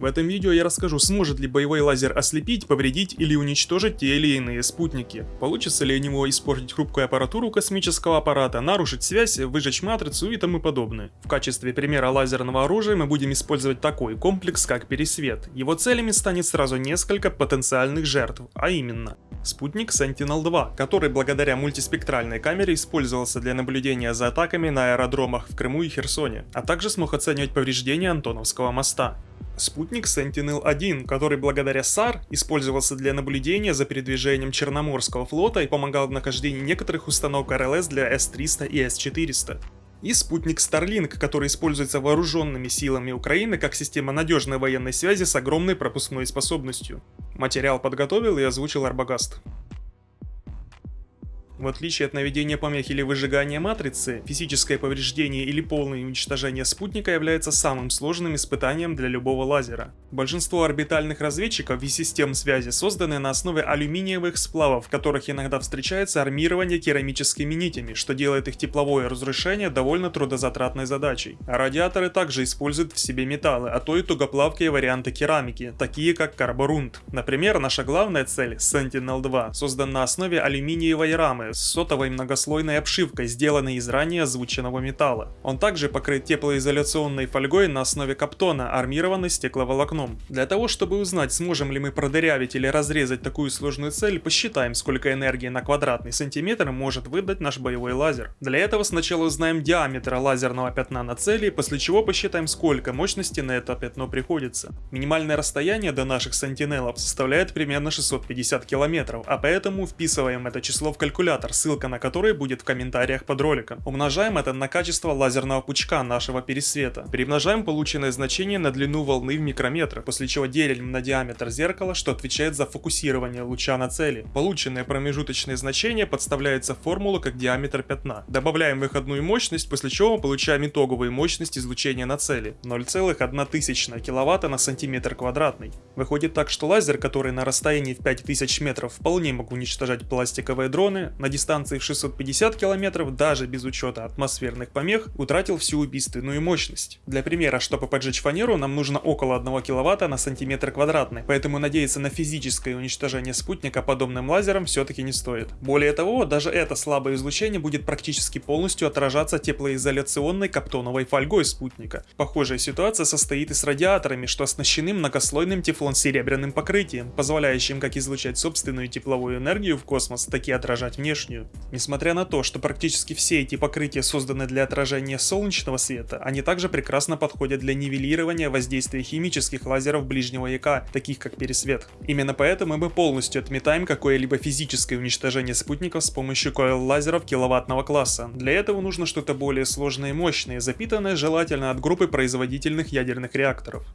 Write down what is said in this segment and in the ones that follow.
В этом видео я расскажу, сможет ли боевой лазер ослепить, повредить или уничтожить те или иные спутники. Получится ли у него испортить хрупкую аппаратуру космического аппарата, нарушить связь, выжечь матрицу и тому подобное. В качестве примера лазерного оружия мы будем использовать такой комплекс, как пересвет. Его целями станет сразу несколько потенциальных жертв, а именно Спутник Sentinel-2, который благодаря мультиспектральной камере использовался для наблюдения за атаками на аэродромах в Крыму и Херсоне, а также смог оценивать повреждения Антоновского моста. Спутник Sentinel-1, который благодаря SAR использовался для наблюдения за передвижением Черноморского флота и помогал в нахождении некоторых установок РЛС для С-300 и С-400 и спутник Starlink, который используется вооруженными силами Украины как система надежной военной связи с огромной пропускной способностью. Материал подготовил и озвучил Арбагаст. В отличие от наведения помех или выжигания матрицы, физическое повреждение или полное уничтожение спутника является самым сложным испытанием для любого лазера. Большинство орбитальных разведчиков и систем связи созданы на основе алюминиевых сплавов, в которых иногда встречается армирование керамическими нитями, что делает их тепловое разрушение довольно трудозатратной задачей. А радиаторы также используют в себе металлы, а то и тугоплавкие варианты керамики, такие как карборунд. Например, наша главная цель, Sentinel-2, создана на основе алюминиевой рамы, с сотовой многослойной обшивкой, сделанной из ранее озвученного металла. Он также покрыт теплоизоляционной фольгой на основе каптона, армированной стекловолокном. Для того, чтобы узнать, сможем ли мы продырявить или разрезать такую сложную цель, посчитаем, сколько энергии на квадратный сантиметр может выдать наш боевой лазер. Для этого сначала узнаем диаметр лазерного пятна на цели, после чего посчитаем, сколько мощности на это пятно приходится. Минимальное расстояние до наших сантинелов составляет примерно 650 километров, а поэтому вписываем это число в калькулятор калькулятор, ссылка на который будет в комментариях под роликом. Умножаем это на качество лазерного пучка нашего пересвета. Перемножаем полученное значение на длину волны в микрометрах, после чего делим на диаметр зеркала, что отвечает за фокусирование луча на цели. Полученные промежуточные значения подставляются в формулу как диаметр пятна. Добавляем выходную мощность, после чего получаем итоговую мощность излучения на цели 0,1 киловатта на сантиметр квадратный. Выходит так, что лазер, который на расстоянии в 5000 метров вполне мог уничтожать пластиковые дроны, на дистанции в 650 км, даже без учета атмосферных помех, утратил всю убийственную мощность. Для примера, чтобы поджечь фанеру, нам нужно около 1 кВт на сантиметр квадратный, поэтому надеяться на физическое уничтожение спутника подобным лазером все-таки не стоит. Более того, даже это слабое излучение будет практически полностью отражаться теплоизоляционной каптоновой фольгой спутника. Похожая ситуация состоит и с радиаторами, что оснащены многослойным тефлон-серебряным покрытием, позволяющим как излучать собственную тепловую энергию в космос, так и отражать внешнюю внешнюю. Несмотря на то, что практически все эти покрытия созданы для отражения солнечного света, они также прекрасно подходят для нивелирования воздействия химических лазеров ближнего яка, таких как пересвет. Именно поэтому мы полностью отметаем какое-либо физическое уничтожение спутников с помощью койл-лазеров киловаттного класса. Для этого нужно что-то более сложное и мощное, запитанное желательно от группы производительных ядерных реакторов.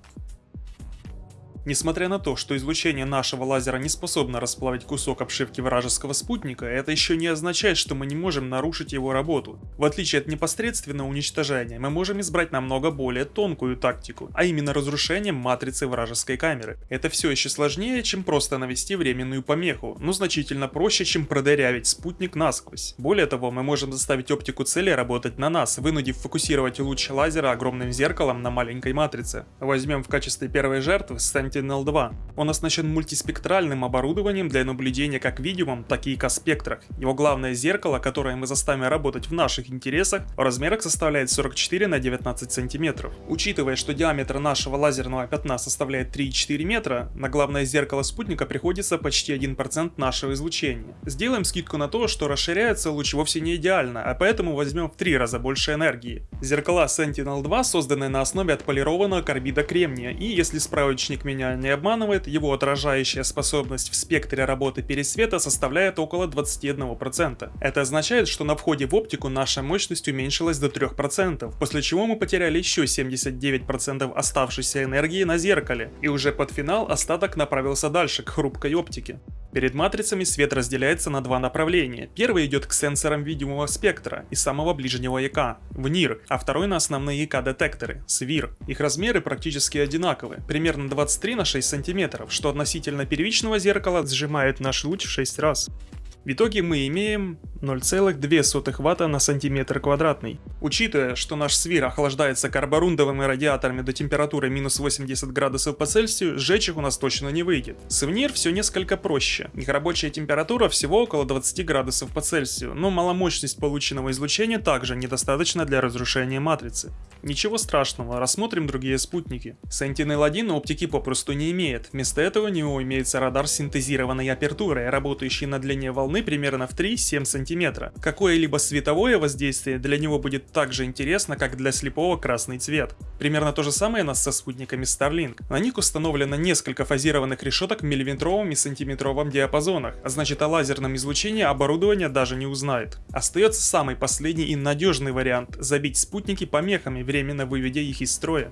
Несмотря на то, что излучение нашего лазера не способно расплавить кусок обшивки вражеского спутника, это еще не означает, что мы не можем нарушить его работу. В отличие от непосредственного уничтожения, мы можем избрать намного более тонкую тактику, а именно разрушение матрицы вражеской камеры. Это все еще сложнее, чем просто навести временную помеху, но значительно проще, чем продырявить спутник насквозь. Более того, мы можем заставить оптику цели работать на нас, вынудив фокусировать луч лазера огромным зеркалом на маленькой матрице. Возьмем в качестве первой жертвы Сент Sentinel-2. Он оснащен мультиспектральным оборудованием для наблюдения как видимом, так и экоспектрах. Его главное зеркало, которое мы заставим работать в наших интересах, в размерах составляет 44 на 19 сантиметров. Учитывая, что диаметр нашего лазерного пятна составляет 3,4 метра, на главное зеркало спутника приходится почти 1% нашего излучения. Сделаем скидку на то, что расширяется луч вовсе не идеально, а поэтому возьмем в 3 раза больше энергии. Зеркала Sentinel-2 созданы на основе отполированного карбида кремния, и если справочник меня меня не обманывает, его отражающая способность в спектре работы пересвета составляет около 21%. Это означает, что на входе в оптику наша мощность уменьшилась до 3%, после чего мы потеряли еще 79% оставшейся энергии на зеркале, и уже под финал остаток направился дальше, к хрупкой оптике. Перед матрицами свет разделяется на два направления. Первый идет к сенсорам видимого спектра и самого ближнего ЯК, в НИР, а второй на основные ЯК-детекторы, СВИР. Их размеры практически одинаковы, примерно 23 на 6 сантиметров, что относительно первичного зеркала сжимает наш луч в 6 раз. В итоге мы имеем 0,2 Вт на сантиметр квадратный. Учитывая, что наш свир охлаждается карборундовыми радиаторами до температуры минус 80 градусов по Цельсию, сжечь их у нас точно не выйдет. Сувенир все несколько проще. Их рабочая температура всего около 20 градусов по Цельсию, но маломощность полученного излучения также недостаточна для разрушения матрицы. Ничего страшного, рассмотрим другие спутники. Sentinel-1 оптики попросту не имеет, вместо этого у него имеется радар синтезированной апертурой, работающий на длине волны примерно в 3-7 см. Какое-либо световое воздействие для него будет так же интересно, как для слепого красный цвет. Примерно то же самое нас со спутниками Starlink. На них установлено несколько фазированных решеток в миллиметровом и сантиметровом диапазонах, а значит о лазерном излучении оборудование даже не узнает. Остается самый последний и надежный вариант – забить спутники помехами, временно выведя их из строя.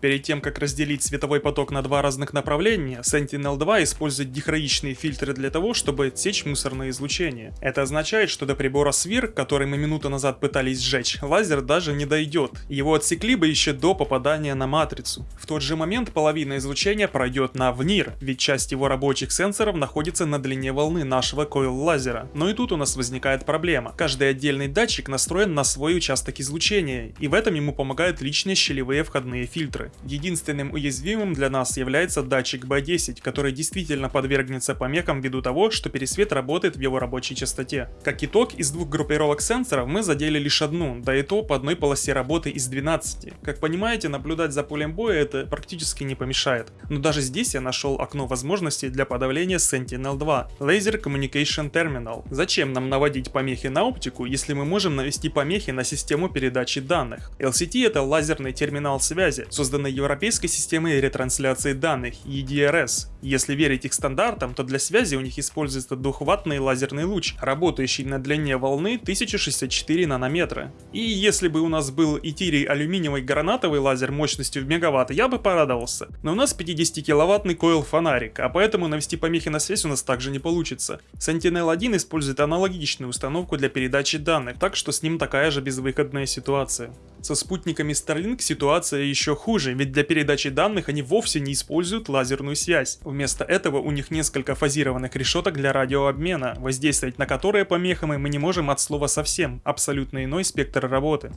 Перед тем, как разделить световой поток на два разных направления, Sentinel-2 использует дихроичные фильтры для того, чтобы отсечь мусорное излучение. Это означает, что до прибора SWIR, который мы минуту назад пытались сжечь, лазер даже не дойдет. Его отсекли бы еще до попадания на матрицу. В тот же момент половина излучения пройдет на ВНИР, ведь часть его рабочих сенсоров находится на длине волны нашего койл лазера. Но и тут у нас возникает проблема. Каждый отдельный датчик настроен на свой участок излучения, и в этом ему помогают личные щелевые входные фильтры. Единственным уязвимым для нас является датчик B10, который действительно подвергнется помехам ввиду того, что пересвет работает в его рабочей частоте. Как итог, из двух группировок сенсоров мы задели лишь одну, да и то по одной полосе работы из 12. Как понимаете, наблюдать за полем боя это практически не помешает. Но даже здесь я нашел окно возможностей для подавления Sentinel-2 Laser Communication Terminal. Зачем нам наводить помехи на оптику, если мы можем навести помехи на систему передачи данных? LCT это лазерный терминал связи, созданный созданной Европейской системой ретрансляции данных EDRS. Если верить их стандартам, то для связи у них используется двухваттный лазерный луч, работающий на длине волны 1064 нанометра. И если бы у нас был итирий алюминиевый гранатовый лазер мощностью в мегаватт, я бы порадовался. Но у нас 50 киловаттный койл фонарик, а поэтому навести помехи на связь у нас также не получится. Sentinel-1 использует аналогичную установку для передачи данных, так что с ним такая же безвыходная ситуация. Со спутниками Starlink ситуация еще хуже, ведь для передачи данных они вовсе не используют лазерную связь. Вместо этого у них несколько фазированных решеток для радиообмена, воздействовать на которые помехами мы не можем от слова совсем, абсолютно иной спектр работы.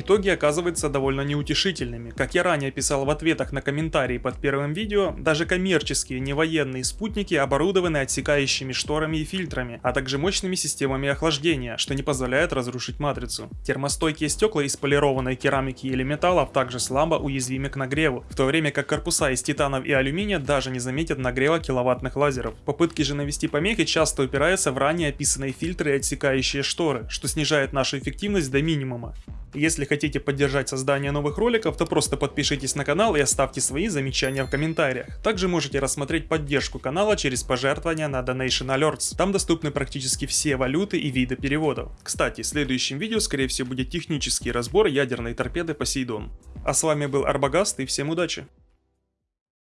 Итоги оказываются довольно неутешительными. Как я ранее писал в ответах на комментарии под первым видео, даже коммерческие невоенные спутники оборудованы отсекающими шторами и фильтрами, а также мощными системами охлаждения, что не позволяет разрушить матрицу. Термостойкие стекла из полированной керамики или металлов также слабо уязвимы к нагреву, в то время как корпуса из титанов и алюминия даже не заметят нагрева киловаттных лазеров. Попытки же навести помехи часто упираются в ранее описанные фильтры и отсекающие шторы, что снижает нашу эффективность до минимума. Если хотите поддержать создание новых роликов, то просто подпишитесь на канал и оставьте свои замечания в комментариях. Также можете рассмотреть поддержку канала через пожертвования на Donation Alerts. Там доступны практически все валюты и виды переводов. Кстати, в следующем видео скорее всего будет технический разбор ядерной торпеды Посейдон. А с вами был Арбагаст и всем удачи!